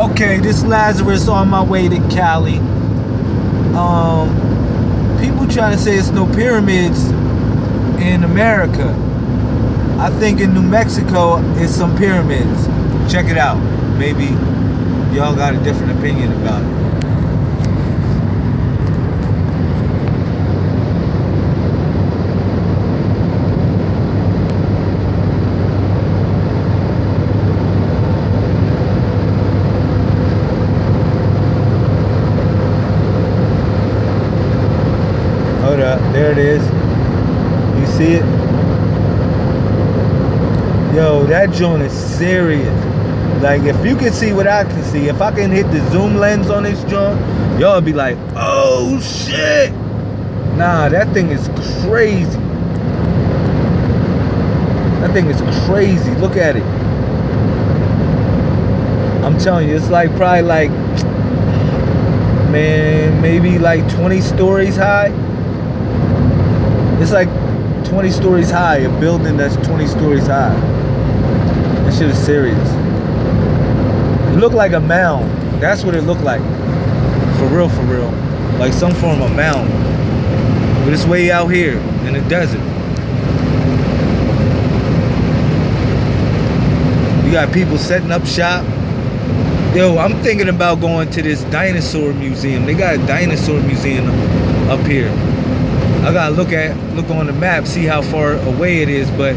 Okay, this Lazarus on my way to Cali. Um, people trying to say it's no pyramids in America. I think in New Mexico it's some pyramids. Check it out. Maybe y'all got a different opinion about it. There it is. You see it? Yo, that joint is serious. Like, if you can see what I can see, if I can hit the zoom lens on this joint, y'all be like, oh shit. Nah, that thing is crazy. That thing is crazy. Look at it. I'm telling you, it's like probably like, man, maybe like 20 stories high. It's like 20 stories high, a building that's 20 stories high. That shit is serious. It looked like a mound. That's what it looked like. For real, for real. Like some form of mound. But it's way out here in the desert. You got people setting up shop. Yo, I'm thinking about going to this dinosaur museum. They got a dinosaur museum up here. I gotta look at look on the map, see how far away it is, but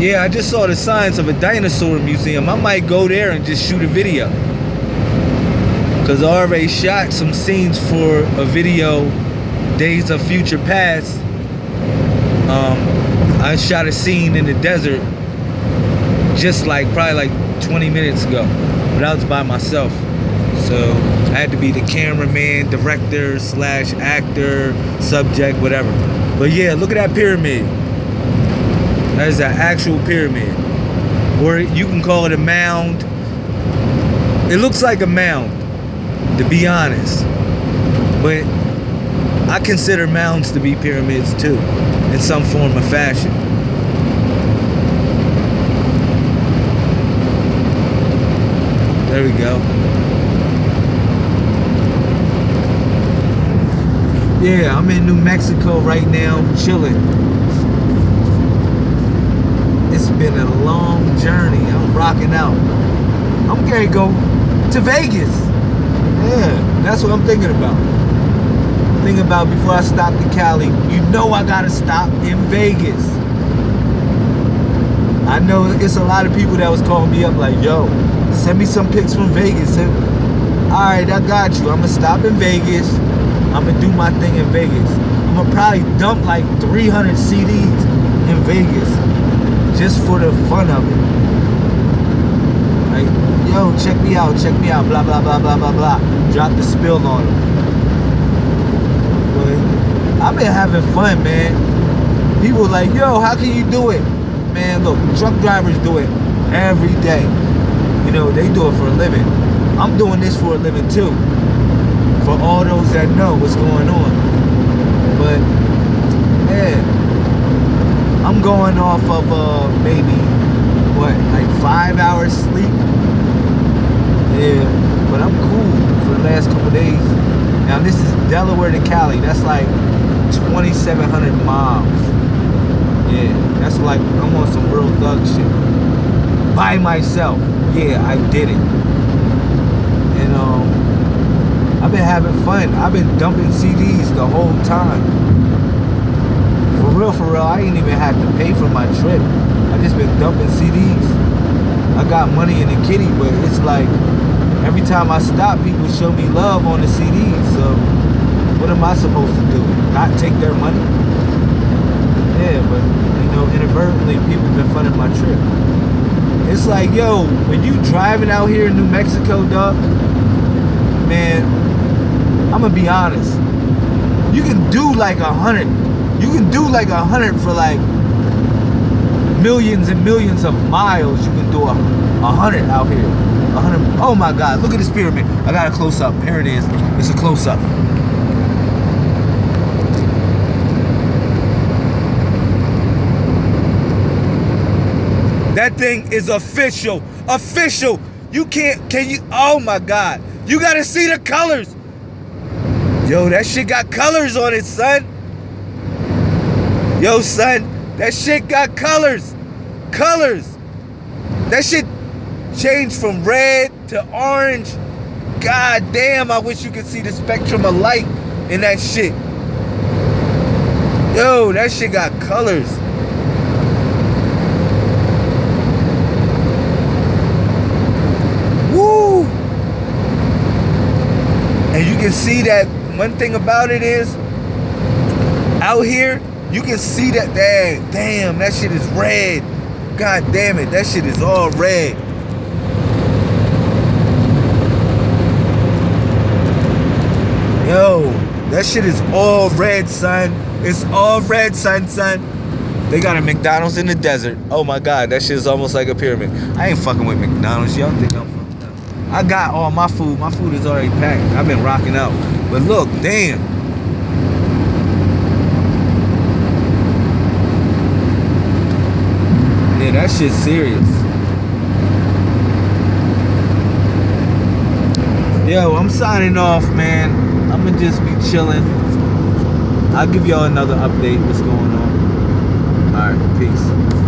yeah, I just saw the signs of a dinosaur museum. I might go there and just shoot a video. Cause I already shot some scenes for a video, Days of Future Past. Um, I shot a scene in the desert just like probably like 20 minutes ago, but I was by myself. So I had to be the cameraman, director, slash actor, subject, whatever. But yeah, look at that pyramid. That is an actual pyramid. Or you can call it a mound. It looks like a mound, to be honest. But I consider mounds to be pyramids too, in some form or fashion. There we go. Yeah, I'm in New Mexico right now, chilling. It's been a long journey. I'm rocking out. I'm gonna go to Vegas. Yeah, that's what I'm thinking about. Thinking about before I stop to Cali. You know I gotta stop in Vegas. I know it's a lot of people that was calling me up like, yo, send me some pics from Vegas. All right, I got you. I'm gonna stop in Vegas. I'm gonna do my thing in Vegas. I'm gonna probably dump like 300 CDs in Vegas just for the fun of it. Like, yo, check me out, check me out, blah, blah, blah, blah, blah, blah. Drop the spill on them. But I've been having fun, man. People like, yo, how can you do it? Man, look, truck drivers do it every day. You know, they do it for a living. I'm doing this for a living too for all those that know what's going on. But yeah, I'm going off of uh, maybe what, like five hours sleep. Yeah, but I'm cool for the last couple days. Now this is Delaware to Cali. That's like 2,700 miles. Yeah, that's like I'm on some real thug shit by myself. Yeah, I did it. I've been having fun. I've been dumping CDs the whole time. For real, for real, I ain't even had to pay for my trip. I just been dumping CDs. I got money in the kitty, but it's like every time I stop, people show me love on the CDs. So what am I supposed to do? Not take their money? Yeah, but you know, inadvertently, people been funding my trip. It's like, yo, when you driving out here in New Mexico, dog, man, I'm gonna be honest. You can do like a hundred. You can do like a hundred for like millions and millions of miles. You can do a, a hundred out here. A hundred. Oh my God! Look at this pyramid. I got a close up. Here it is. It's a close up. That thing is official. Official. You can't. Can you? Oh my God! You gotta see the colors. Yo, that shit got colors on it, son. Yo, son, that shit got colors. Colors. That shit changed from red to orange. God damn, I wish you could see the spectrum of light in that shit. Yo, that shit got colors. Woo! And you can see that one thing about it is out here, you can see that dang, damn, that shit is red. God damn it, that shit is all red. Yo, that shit is all red, son. It's all red, son, son. They got a McDonald's in the desert. Oh my God, that shit is almost like a pyramid. I ain't fucking with McDonald's. Y'all think I'm fucked up. I got all my food. My food is already packed. I've been rocking out. But look, damn. Yeah, that shit's serious. Yo, I'm signing off, man. I'm gonna just be chilling. I'll give y'all another update what's going on. All right, peace.